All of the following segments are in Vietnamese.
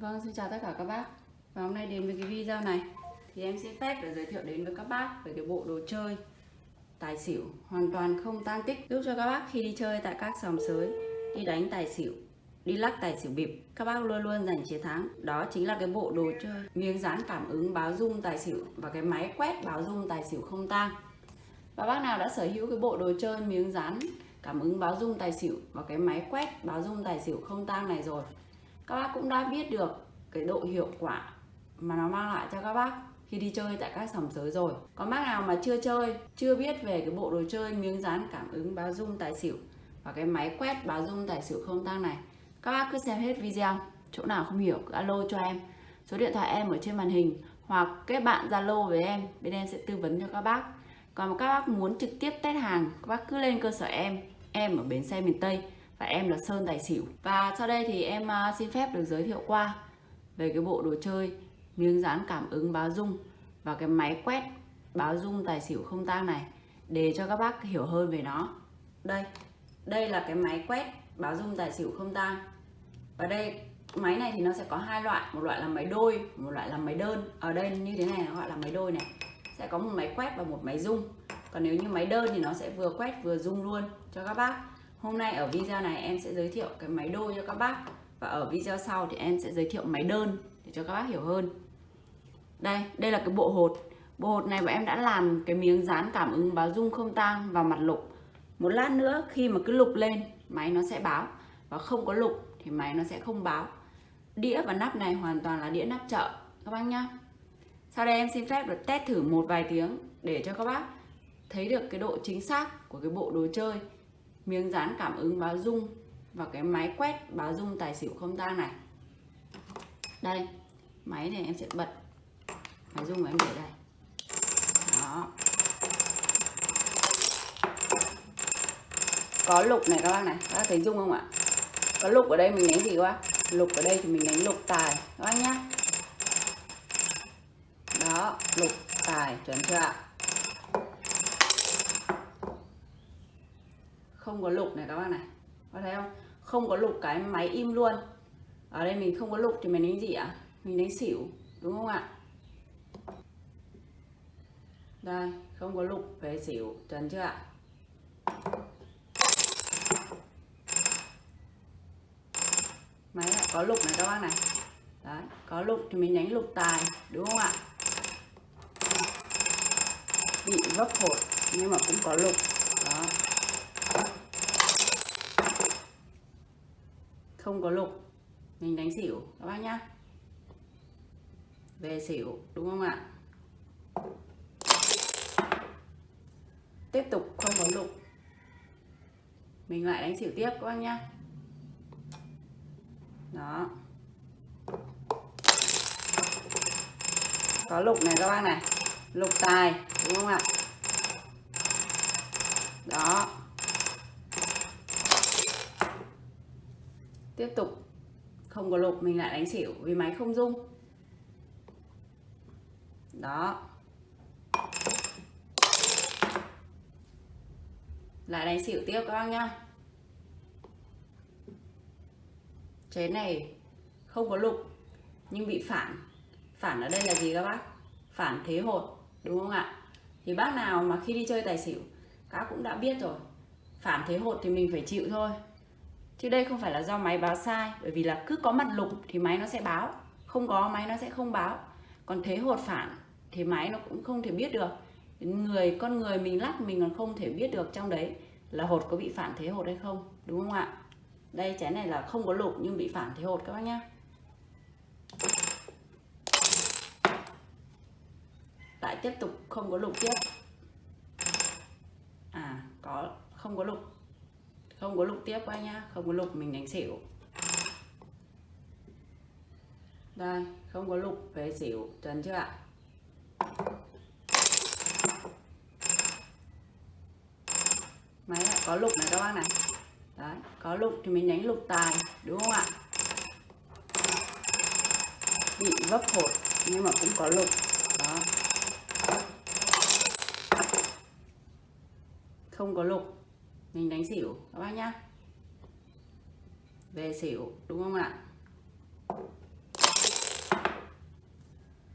Vâng, xin chào tất cả các bác. Và hôm nay đến với cái video này Thì em xin phép để giới thiệu đến với các bác Về cái bộ đồ chơi Tài xỉu hoàn toàn không tan tích. Giúp cho các bác khi đi chơi tại các sòng sới Đi đánh tài xỉu Đi lắc tài xỉu bịp Các bác luôn luôn giành chiến thắng. Đó chính là cái bộ đồ chơi Miếng dán cảm ứng báo dung tài xỉu Và cái máy quét báo dung tài xỉu không tang. Và bác nào đã sở hữu cái bộ đồ chơi miếng dán cảm ứng báo dung tài xỉu và cái máy quét báo dung tài xỉu không tang này rồi các bác cũng đã biết được cái độ hiệu quả mà nó mang lại cho các bác khi đi chơi tại các sòng sới rồi. Có bác nào mà chưa chơi, chưa biết về cái bộ đồ chơi miếng dán cảm ứng báo dung tài xỉu và cái máy quét báo dung tài xỉu không tăng này, các bác cứ xem hết video. Chỗ nào không hiểu cứ alo cho em. Số điện thoại em ở trên màn hình hoặc kết bạn zalo với em, bên em sẽ tư vấn cho các bác. Còn các bác muốn trực tiếp test hàng, các bác cứ lên cơ sở em em ở bến xe miền tây và em là Sơn Tài Xỉu. Và sau đây thì em à, xin phép được giới thiệu qua về cái bộ đồ chơi miếng dán cảm ứng báo dung và cái máy quét báo dung tài xỉu không tang này, để cho các bác hiểu hơn về nó. Đây đây là cái máy quét báo dung tài xỉu không tang. Và đây, máy này thì nó sẽ có hai loại, một loại là máy đôi, một loại là máy đơn. Ở đây như thế này nó gọi là máy đôi này. Sẽ có một máy quét và một máy dung. Còn nếu như máy đơn thì nó sẽ vừa quét vừa dung luôn cho các bác. Hôm nay ở video này em sẽ giới thiệu cái máy đôi cho các bác. Và ở video sau thì em sẽ giới thiệu máy đơn để cho các bác hiểu hơn. Đây, đây là cái bộ hột. Bộ hột này bọn em đã làm cái miếng dán cảm ứng báo dung không tang vào mặt lục. Một lát nữa khi mà cứ lục lên máy nó sẽ báo. Và không có lục thì máy nó sẽ không báo. Đĩa và nắp này hoàn toàn là đĩa nắp chợ các bác nhá. Sau đây em xin phép được test thử một vài tiếng để cho các bác thấy được cái độ chính xác của cái bộ đồ chơi miếng dán cảm ứng báo dung và cái máy quét báo dung tài xỉu không tang này. Đây, máy này em sẽ bật máy dung của em để đây. Đó. Có lục này các bác này, các bác thấy dung không ạ? Có lục ở đây mình đánh gì các bác? Lục ở đây thì mình đánh lục tài, các bác nhá. Đó, lục tài chuẩn chưa ạ? Không có lục này các bác này. Có thấy không? Không có lục cái máy im luôn. Ở đây mình không có lục thì mình đánh gì ạ? Mình đánh xỉu, đúng không ạ? Đây, không có lục về xỉu. Trần chưa ạ? Máy lại có lục này các bác này. Đấy, có lục thì mình đánh lục tài, đúng không ạ? Bị vấp hột, nhưng mà cũng có lục đó không có lục. Mình đánh xỉu, các bác nhá. Về xỉu, đúng không ạ? Tiếp tục không có lục. Mình lại đánh xỉu tiếp, các bác nhá. Đó. Có lục này, các bác này. Lục tài, đúng không ạ đó tiếp tục không có lục mình lại đánh xỉu vì máy không dung đó. Lại đánh xỉu tiếp các bác nhá. Chén này không có lục, nhưng bị phản. Phản ở đây là gì các bác? Phản thế hột, đúng không ạ? Thì bác nào mà khi đi chơi tài xỉu, các cũng đã biết rồi. Phản thế hột thì mình phải chịu thôi chứ đây không phải là do máy báo sai, bởi vì là cứ có mặt lục thì máy nó sẽ báo, không có máy nó sẽ không báo. Còn thế hột phản thì máy nó cũng không thể biết được. Người, con người mình lắc mình còn không thể biết được trong đấy là hột có bị phản thế hột hay không, đúng không ạ? Đây, chén này là không có lục nhưng bị phản thế hột các bác nhá. Lại tiếp tục không có lục tiếp. À có, không có lục không có lục tiếp qua nhá, không có lục mình đánh xỉu. Đây, không có lục, về xỉu chuẩn chưa ạ? Máy lại có lục này các bác này. Đấy, có lục thì mình đánh lục tài, đúng không ạ? Bị vấp hột, nhưng mà cũng có lục. Đó. Không có lục mình đánh xỉu, các bác nhá. Về xỉu, đúng không ạ?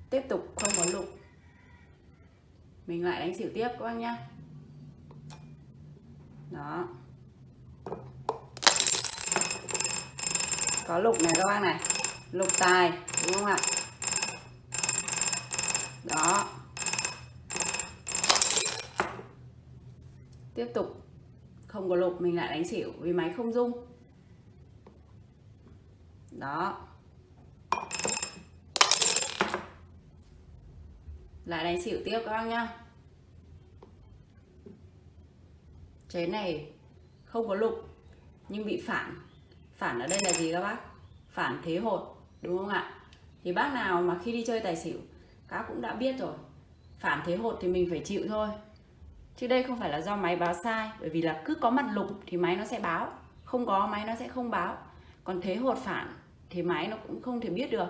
Tiếp tục, không có lục. Mình lại đánh xỉu tiếp, các bác nhá. Đó. Có lục này, các bác này. Lục tài, đúng không ạ? Đó. Tiếp tục không có lục mình lại đánh xỉu vì máy không rung. Đó. Lại đánh xỉu tiếp các bác nhá. Chế này không có lục nhưng bị phản. Phản ở đây là gì các bác? Phản thế hột, đúng không ạ? Thì bác nào mà khi đi chơi tài xỉu, các cũng đã biết rồi. Phản thế hột thì mình phải chịu thôi chứ đây không phải là do máy báo sai, bởi vì là cứ có mặt lục thì máy nó sẽ báo, không có máy nó sẽ không báo. Còn thế hột phản thì máy nó cũng không thể biết được.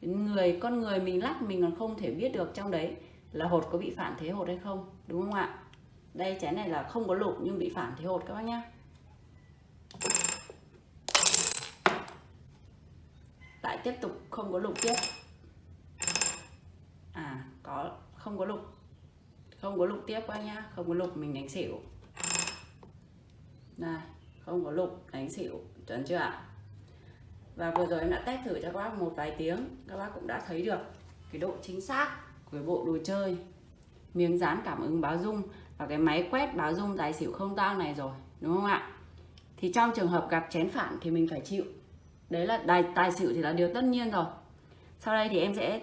Người, con người mình lắc mình còn không thể biết được trong đấy là hột có bị phản thế hột hay không, đúng không ạ? Đây, chén này là không có lục nhưng bị phản thế hột các bác nhá. Lại tiếp tục, không có lục tiếp. À có, không có lục không có lục tiếp các nhá không có lục mình đánh xỉu. Này không có lục đánh xỉu chuẩn chưa ạ? Và vừa rồi em đã test thử cho các bác một vài tiếng các bác cũng đã thấy được cái độ chính xác của bộ đồ chơi. Miếng dán cảm ứng báo dung và cái máy quét báo dung tài xỉu không tang này rồi đúng không ạ? Thì trong trường hợp gặp chén phản thì mình phải chịu. Đấy là tài, tài xỉu thì là điều tất nhiên rồi. Sau đây thì em sẽ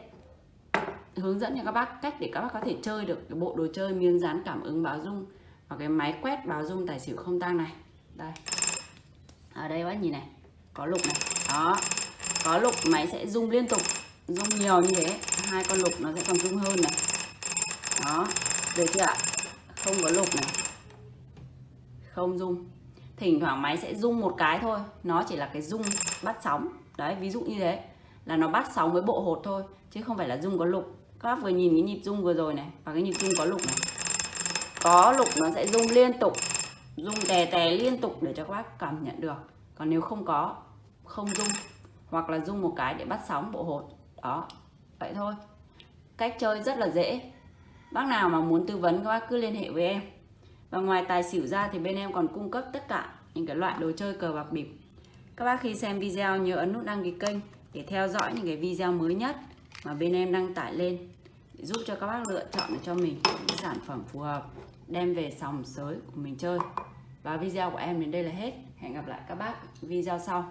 hướng dẫn cho các bác cách để các bác có thể chơi được cái bộ đồ chơi miếng dán cảm ứng báo dung và cái máy quét báo dung tài xỉu không tang này. Đây. Ở đây bác nhìn này, có lục này. Đó. Có lục, máy sẽ rung liên tục, rung nhiều như thế. Hai con lục nó sẽ còn rung hơn này. Đó. Được chưa ạ? Không có lục này. Không rung. Thỉnh thoảng máy sẽ rung một cái thôi. Nó chỉ là cái rung bắt sóng. Đấy, ví dụ như thế. Là nó bắt sóng với bộ hột thôi, chứ không phải là rung có lục các bác vừa nhìn cái nhịp rung vừa rồi này, và cái nhịp rung có lục này. Có lục nó sẽ rung liên tục, rung tè tè liên tục để cho các bác cảm nhận được. Còn nếu không có, không rung, hoặc là rung một cái để bắt sóng bộ hột. Đó, vậy thôi. Cách chơi rất là dễ. Bác nào mà muốn tư vấn, các bác cứ liên hệ với em. Và ngoài tài xỉu ra thì bên em còn cung cấp tất cả những cái loại đồ chơi cờ bạc bịp. Các bác khi xem video nhớ ấn nút đăng ký kênh để theo dõi những cái video mới nhất mà bên em đăng tải lên để giúp cho các bác lựa chọn cho mình những sản phẩm phù hợp, đem về sòng sới của mình chơi. Và video của em đến đây là hết. Hẹn gặp lại các bác video sau.